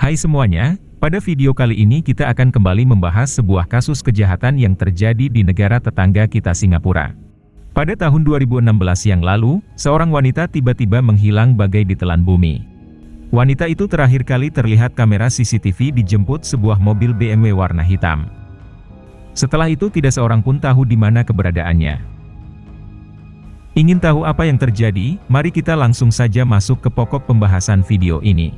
Hai semuanya, pada video kali ini kita akan kembali membahas sebuah kasus kejahatan yang terjadi di negara tetangga kita Singapura. Pada tahun 2016 yang lalu, seorang wanita tiba-tiba menghilang bagai ditelan bumi. Wanita itu terakhir kali terlihat kamera CCTV dijemput sebuah mobil BMW warna hitam. Setelah itu tidak seorang pun tahu di mana keberadaannya. Ingin tahu apa yang terjadi? Mari kita langsung saja masuk ke pokok pembahasan video ini.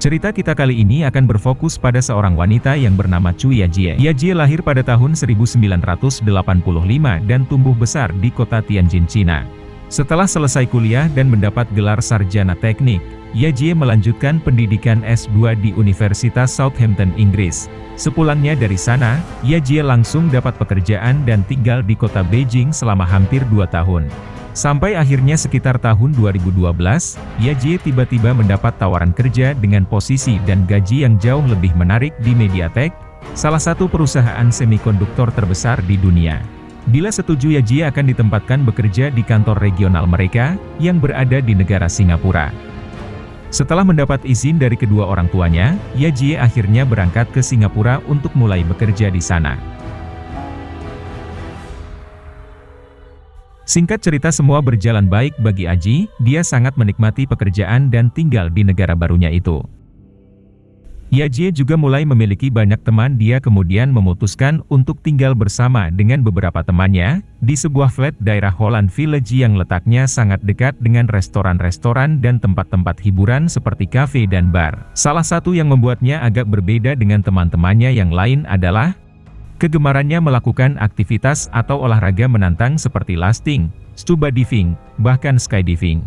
Cerita kita kali ini akan berfokus pada seorang wanita yang bernama Chu Yajie. Yajie lahir pada tahun 1985 dan tumbuh besar di kota Tianjin, Cina. Setelah selesai kuliah dan mendapat gelar sarjana teknik, Yajie melanjutkan pendidikan S2 di Universitas Southampton, Inggris. Sepulangnya dari sana, Yajie langsung dapat pekerjaan dan tinggal di kota Beijing selama hampir dua tahun. Sampai akhirnya sekitar tahun 2012, Yaji tiba-tiba mendapat tawaran kerja dengan posisi dan gaji yang jauh lebih menarik di Mediatek, salah satu perusahaan semikonduktor terbesar di dunia. Bila setuju Yaji akan ditempatkan bekerja di kantor regional mereka, yang berada di negara Singapura. Setelah mendapat izin dari kedua orang tuanya, Yaji akhirnya berangkat ke Singapura untuk mulai bekerja di sana. Singkat cerita semua berjalan baik bagi Aji, dia sangat menikmati pekerjaan dan tinggal di negara barunya itu. Yaji juga mulai memiliki banyak teman dia kemudian memutuskan untuk tinggal bersama dengan beberapa temannya, di sebuah flat daerah Holland Village yang letaknya sangat dekat dengan restoran-restoran dan tempat-tempat hiburan seperti kafe dan bar. Salah satu yang membuatnya agak berbeda dengan teman-temannya yang lain adalah, Kegemarannya melakukan aktivitas atau olahraga menantang seperti lasting, scuba diving, bahkan skydiving.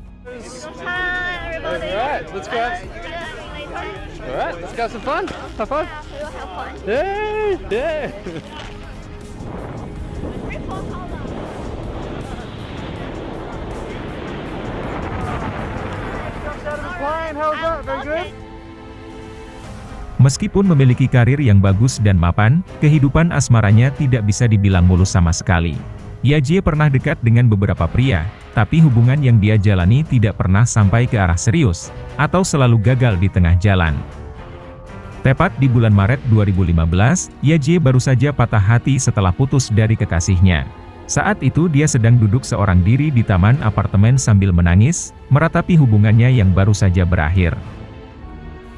Meskipun memiliki karir yang bagus dan mapan, kehidupan asmaranya tidak bisa dibilang mulus sama sekali. Yajie pernah dekat dengan beberapa pria, tapi hubungan yang dia jalani tidak pernah sampai ke arah serius, atau selalu gagal di tengah jalan. Tepat di bulan Maret 2015, Yajie baru saja patah hati setelah putus dari kekasihnya. Saat itu dia sedang duduk seorang diri di taman apartemen sambil menangis, meratapi hubungannya yang baru saja berakhir.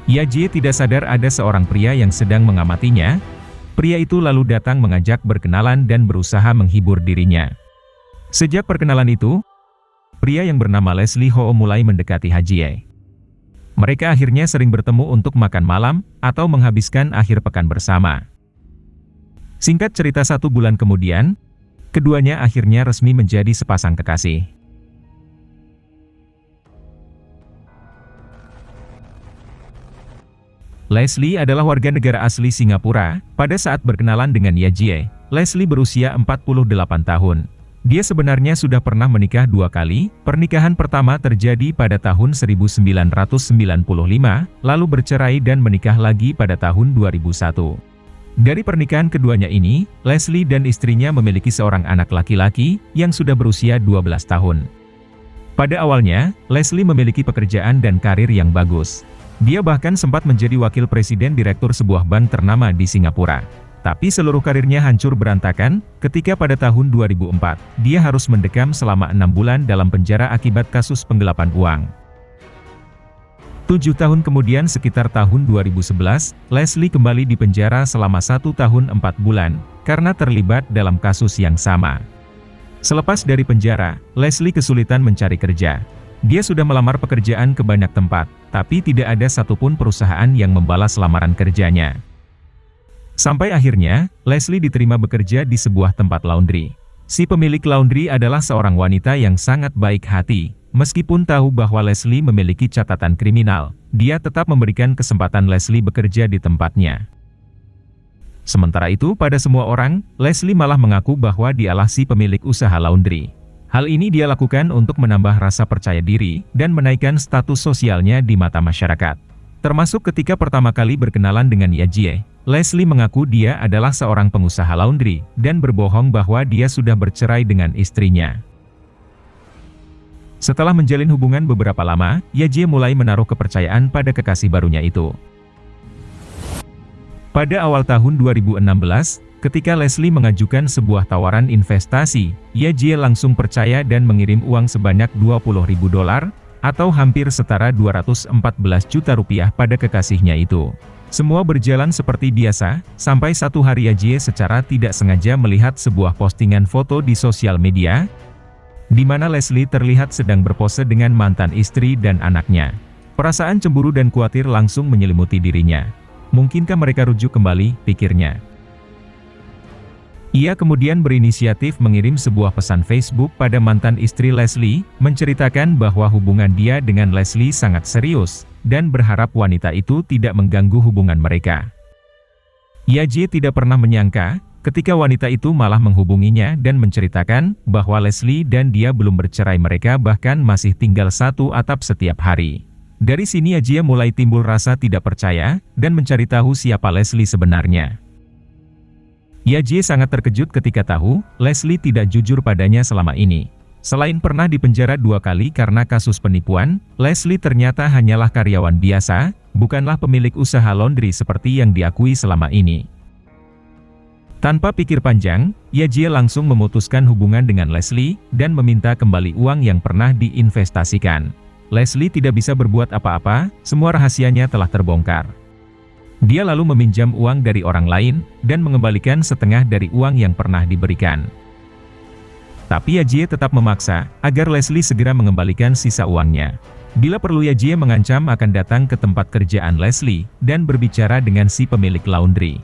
Yaji tidak sadar ada seorang pria yang sedang mengamatinya. Pria itu lalu datang mengajak berkenalan dan berusaha menghibur dirinya. Sejak perkenalan itu, pria yang bernama Leslie Ho mulai mendekati Hajie. Mereka akhirnya sering bertemu untuk makan malam, atau menghabiskan akhir pekan bersama. Singkat cerita satu bulan kemudian, keduanya akhirnya resmi menjadi sepasang kekasih. Leslie adalah warga negara asli Singapura. Pada saat berkenalan dengan Yajie, Leslie berusia 48 tahun. Dia sebenarnya sudah pernah menikah dua kali, pernikahan pertama terjadi pada tahun 1995, lalu bercerai dan menikah lagi pada tahun 2001. Dari pernikahan keduanya ini, Leslie dan istrinya memiliki seorang anak laki-laki, yang sudah berusia 12 tahun. Pada awalnya, Leslie memiliki pekerjaan dan karir yang bagus. Dia bahkan sempat menjadi wakil presiden direktur sebuah bank ternama di Singapura. Tapi seluruh karirnya hancur berantakan, ketika pada tahun 2004, dia harus mendekam selama enam bulan dalam penjara akibat kasus penggelapan uang. Tujuh tahun kemudian sekitar tahun 2011, Leslie kembali di penjara selama satu tahun empat bulan, karena terlibat dalam kasus yang sama. Selepas dari penjara, Leslie kesulitan mencari kerja. Dia sudah melamar pekerjaan ke banyak tempat, tapi tidak ada satupun perusahaan yang membalas lamaran kerjanya. Sampai akhirnya, Leslie diterima bekerja di sebuah tempat laundry. Si pemilik laundry adalah seorang wanita yang sangat baik hati. Meskipun tahu bahwa Leslie memiliki catatan kriminal, dia tetap memberikan kesempatan Leslie bekerja di tempatnya. Sementara itu pada semua orang, Leslie malah mengaku bahwa dialah si pemilik usaha laundry. Hal ini dia lakukan untuk menambah rasa percaya diri dan menaikkan status sosialnya di mata masyarakat. Termasuk ketika pertama kali berkenalan dengan Yajie, Leslie mengaku dia adalah seorang pengusaha laundry dan berbohong bahwa dia sudah bercerai dengan istrinya. Setelah menjalin hubungan beberapa lama, Yajie mulai menaruh kepercayaan pada kekasih barunya itu. Pada awal tahun 2016, ketika Leslie mengajukan sebuah tawaran investasi, Yajie langsung percaya dan mengirim uang sebanyak 20 ribu dolar, atau hampir setara 214 juta rupiah pada kekasihnya itu. Semua berjalan seperti biasa, sampai satu hari Yajie secara tidak sengaja melihat sebuah postingan foto di sosial media, di mana Leslie terlihat sedang berpose dengan mantan istri dan anaknya. Perasaan cemburu dan khawatir langsung menyelimuti dirinya. Mungkinkah mereka rujuk kembali, pikirnya. Ia kemudian berinisiatif mengirim sebuah pesan Facebook pada mantan istri Leslie, menceritakan bahwa hubungan dia dengan Leslie sangat serius, dan berharap wanita itu tidak mengganggu hubungan mereka. Yaji tidak pernah menyangka, ketika wanita itu malah menghubunginya dan menceritakan bahwa Leslie dan dia belum bercerai mereka bahkan masih tinggal satu atap setiap hari. Dari sini Ajia mulai timbul rasa tidak percaya, dan mencari tahu siapa Leslie sebenarnya. Yajie sangat terkejut ketika tahu, Leslie tidak jujur padanya selama ini. Selain pernah dipenjara dua kali karena kasus penipuan, Leslie ternyata hanyalah karyawan biasa, bukanlah pemilik usaha laundry seperti yang diakui selama ini. Tanpa pikir panjang, Yajie langsung memutuskan hubungan dengan Leslie, dan meminta kembali uang yang pernah diinvestasikan. Leslie tidak bisa berbuat apa-apa, semua rahasianya telah terbongkar. Dia lalu meminjam uang dari orang lain, dan mengembalikan setengah dari uang yang pernah diberikan. Tapi Yajie tetap memaksa, agar Leslie segera mengembalikan sisa uangnya. Bila perlu Yajie mengancam akan datang ke tempat kerjaan Leslie, dan berbicara dengan si pemilik laundry.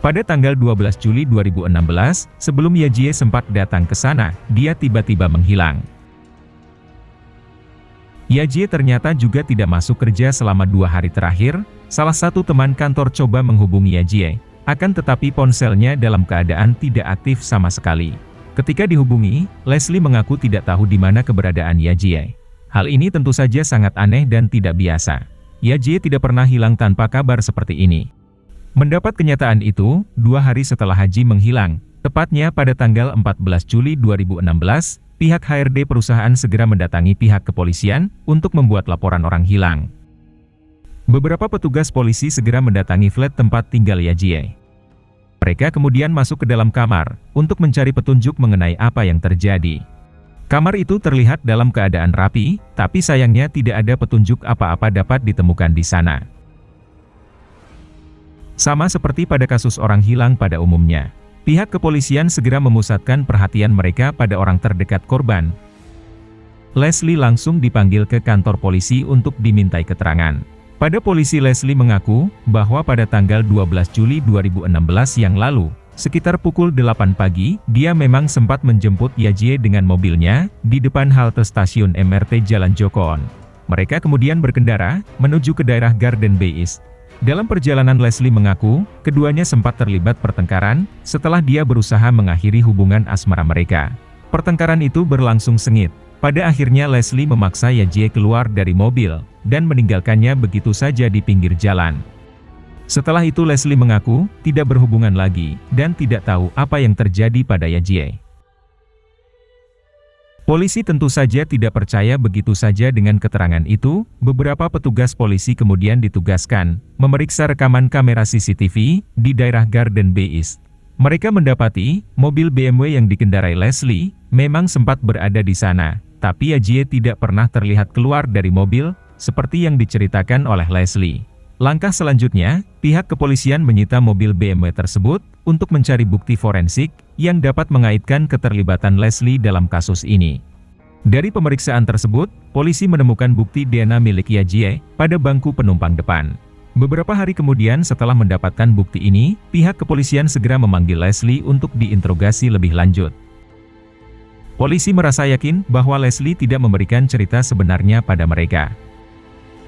Pada tanggal 12 Juli 2016, sebelum Yajie sempat datang ke sana, dia tiba-tiba menghilang. Yajie ternyata juga tidak masuk kerja selama dua hari terakhir, salah satu teman kantor coba menghubungi Yajie, akan tetapi ponselnya dalam keadaan tidak aktif sama sekali. Ketika dihubungi, Leslie mengaku tidak tahu di mana keberadaan Yajie. Hal ini tentu saja sangat aneh dan tidak biasa. Yajie tidak pernah hilang tanpa kabar seperti ini. Mendapat kenyataan itu, dua hari setelah Haji menghilang, tepatnya pada tanggal 14 Juli 2016, pihak HRD perusahaan segera mendatangi pihak kepolisian untuk membuat laporan orang hilang. Beberapa petugas polisi segera mendatangi flat tempat tinggal Yajie. Mereka kemudian masuk ke dalam kamar, untuk mencari petunjuk mengenai apa yang terjadi. Kamar itu terlihat dalam keadaan rapi, tapi sayangnya tidak ada petunjuk apa-apa dapat ditemukan di sana. Sama seperti pada kasus orang hilang pada umumnya, pihak kepolisian segera memusatkan perhatian mereka pada orang terdekat korban. Leslie langsung dipanggil ke kantor polisi untuk dimintai keterangan. Pada polisi Leslie mengaku, bahwa pada tanggal 12 Juli 2016 yang lalu, sekitar pukul 8 pagi, dia memang sempat menjemput Yajie dengan mobilnya, di depan halte stasiun MRT Jalan Jokon. Mereka kemudian berkendara, menuju ke daerah Garden Bay East. Dalam perjalanan Leslie mengaku, keduanya sempat terlibat pertengkaran, setelah dia berusaha mengakhiri hubungan asmara mereka. Pertengkaran itu berlangsung sengit. Pada akhirnya Leslie memaksa Yajie keluar dari mobil, dan meninggalkannya begitu saja di pinggir jalan. Setelah itu Leslie mengaku, tidak berhubungan lagi, dan tidak tahu apa yang terjadi pada Yajie. Polisi tentu saja tidak percaya begitu saja dengan keterangan itu, beberapa petugas polisi kemudian ditugaskan, memeriksa rekaman kamera CCTV, di daerah Garden Bay East. Mereka mendapati, mobil BMW yang dikendarai Leslie, memang sempat berada di sana, tapi Ajie tidak pernah terlihat keluar dari mobil, seperti yang diceritakan oleh Leslie. Langkah selanjutnya, pihak kepolisian menyita mobil BMW tersebut, untuk mencari bukti forensik, yang dapat mengaitkan keterlibatan Leslie dalam kasus ini. Dari pemeriksaan tersebut, polisi menemukan bukti DNA milik Yajie pada bangku penumpang depan. Beberapa hari kemudian setelah mendapatkan bukti ini, pihak kepolisian segera memanggil Leslie untuk diinterogasi lebih lanjut. Polisi merasa yakin bahwa Leslie tidak memberikan cerita sebenarnya pada mereka.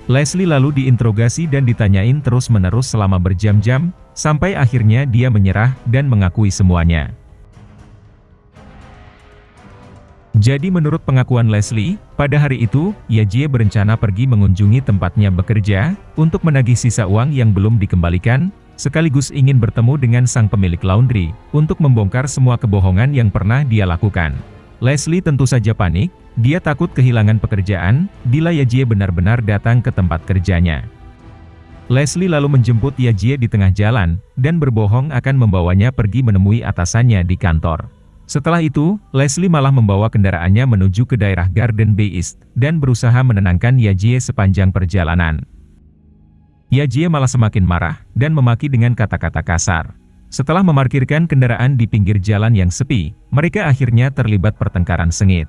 Leslie lalu diinterogasi dan ditanyain terus-menerus selama berjam-jam, sampai akhirnya dia menyerah dan mengakui semuanya. Jadi menurut pengakuan Leslie, pada hari itu, Yajie berencana pergi mengunjungi tempatnya bekerja, untuk menagih sisa uang yang belum dikembalikan, sekaligus ingin bertemu dengan sang pemilik laundry, untuk membongkar semua kebohongan yang pernah dia lakukan. Leslie tentu saja panik, dia takut kehilangan pekerjaan, bila Yajie benar-benar datang ke tempat kerjanya. Leslie lalu menjemput Yajie di tengah jalan, dan berbohong akan membawanya pergi menemui atasannya di kantor. Setelah itu, Leslie malah membawa kendaraannya menuju ke daerah Garden Bay East, dan berusaha menenangkan Yajie sepanjang perjalanan. Yajie malah semakin marah, dan memaki dengan kata-kata kasar. Setelah memarkirkan kendaraan di pinggir jalan yang sepi, mereka akhirnya terlibat pertengkaran sengit.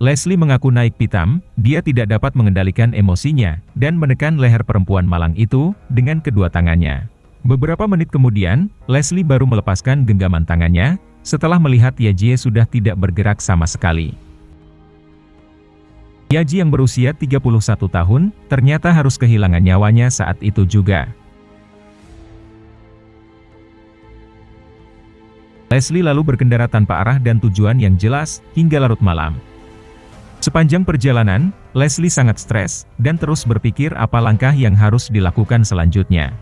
Leslie mengaku naik pitam, dia tidak dapat mengendalikan emosinya, dan menekan leher perempuan malang itu, dengan kedua tangannya. Beberapa menit kemudian, Leslie baru melepaskan genggaman tangannya, setelah melihat Yajie sudah tidak bergerak sama sekali. Yaji yang berusia 31 tahun, ternyata harus kehilangan nyawanya saat itu juga. Leslie lalu berkendara tanpa arah dan tujuan yang jelas, hingga larut malam. Sepanjang perjalanan, Leslie sangat stres, dan terus berpikir apa langkah yang harus dilakukan selanjutnya.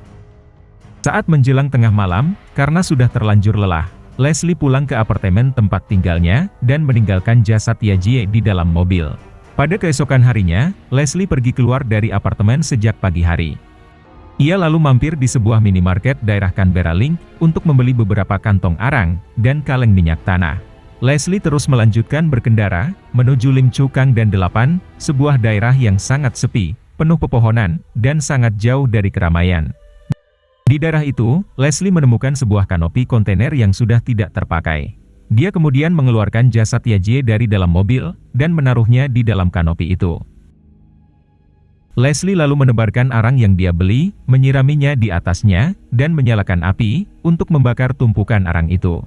Saat menjelang tengah malam, karena sudah terlanjur lelah, Leslie pulang ke apartemen tempat tinggalnya, dan meninggalkan jasad Yajie di dalam mobil. Pada keesokan harinya, Leslie pergi keluar dari apartemen sejak pagi hari. Ia lalu mampir di sebuah minimarket daerah Canberra Link, untuk membeli beberapa kantong arang, dan kaleng minyak tanah. Leslie terus melanjutkan berkendara, menuju Lim Chu Kang dan Delapan, sebuah daerah yang sangat sepi, penuh pepohonan, dan sangat jauh dari keramaian. Di daerah itu, Leslie menemukan sebuah kanopi kontainer yang sudah tidak terpakai. Dia kemudian mengeluarkan jasad Yajie dari dalam mobil, dan menaruhnya di dalam kanopi itu. Leslie lalu menebarkan arang yang dia beli, menyiraminya di atasnya, dan menyalakan api, untuk membakar tumpukan arang itu.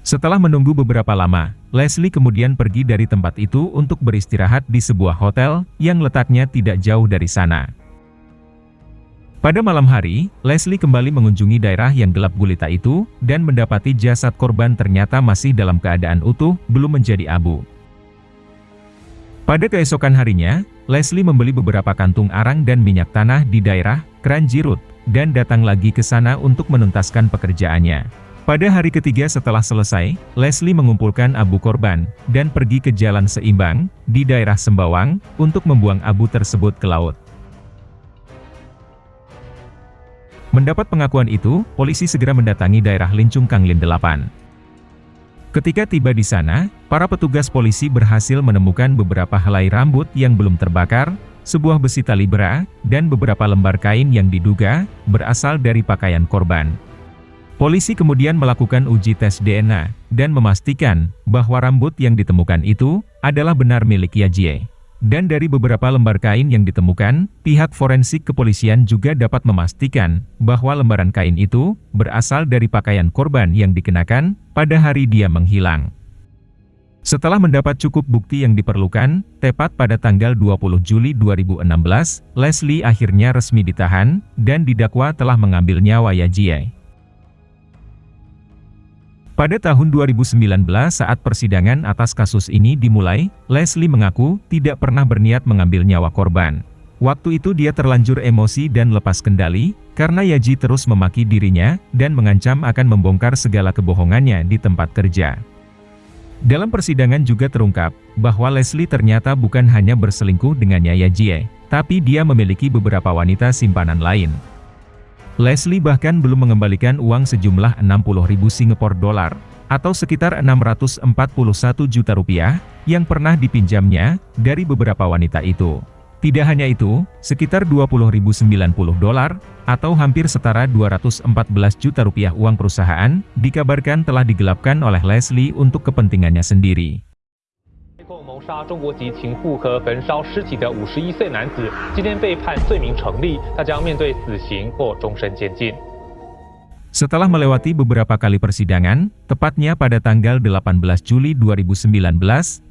Setelah menunggu beberapa lama, Leslie kemudian pergi dari tempat itu untuk beristirahat di sebuah hotel, yang letaknya tidak jauh dari sana. Pada malam hari, Leslie kembali mengunjungi daerah yang gelap gulita itu, dan mendapati jasad korban ternyata masih dalam keadaan utuh, belum menjadi abu. Pada keesokan harinya, Leslie membeli beberapa kantung arang dan minyak tanah di daerah Kranjirut, dan datang lagi ke sana untuk menuntaskan pekerjaannya. Pada hari ketiga setelah selesai, Leslie mengumpulkan abu korban, dan pergi ke jalan seimbang, di daerah Sembawang, untuk membuang abu tersebut ke laut. Mendapat pengakuan itu, polisi segera mendatangi daerah Lincung Kanglin 8. Ketika tiba di sana, para petugas polisi berhasil menemukan beberapa helai rambut yang belum terbakar, sebuah besi tali bra, dan beberapa lembar kain yang diduga berasal dari pakaian korban. Polisi kemudian melakukan uji tes DNA, dan memastikan bahwa rambut yang ditemukan itu adalah benar milik Yajie. Dan dari beberapa lembar kain yang ditemukan, pihak forensik kepolisian juga dapat memastikan bahwa lembaran kain itu berasal dari pakaian korban yang dikenakan pada hari dia menghilang. Setelah mendapat cukup bukti yang diperlukan, tepat pada tanggal 20 Juli 2016, Leslie akhirnya resmi ditahan, dan didakwa telah mengambil nyawa Yajie. Pada tahun 2019 saat persidangan atas kasus ini dimulai, Leslie mengaku tidak pernah berniat mengambil nyawa korban. Waktu itu dia terlanjur emosi dan lepas kendali, karena Yaji terus memaki dirinya, dan mengancam akan membongkar segala kebohongannya di tempat kerja. Dalam persidangan juga terungkap, bahwa Leslie ternyata bukan hanya berselingkuh dengannya Yajie, tapi dia memiliki beberapa wanita simpanan lain. Leslie bahkan belum mengembalikan uang sejumlah 60.000 Singapore dolar, atau sekitar 641 juta rupiah, yang pernah dipinjamnya, dari beberapa wanita itu. Tidak hanya itu, sekitar 20.090 dolar, atau hampir setara 214 juta rupiah uang perusahaan, dikabarkan telah digelapkan oleh Leslie untuk kepentingannya sendiri. 杀中国籍情妇和焚烧尸体的五十一岁男子，今天被判罪名成立，他将面对死刑或终身监禁。Setelah melewati beberapa kali persidangan, tepatnya pada tanggal 18 Juli 2019,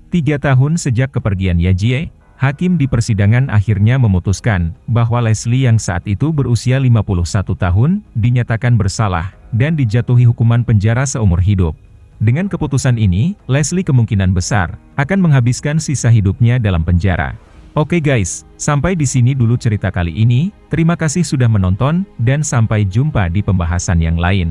tiga tahun sejak kepergian Yajie, Hakim di persidangan akhirnya memutuskan bahwa Leslie yang saat itu berusia 51 tahun, dinyatakan bersalah, dan dijatuhi hukuman penjara seumur hidup. Dengan keputusan ini, Leslie kemungkinan besar akan menghabiskan sisa hidupnya dalam penjara. Oke guys, sampai di sini dulu cerita kali ini. Terima kasih sudah menonton, dan sampai jumpa di pembahasan yang lain.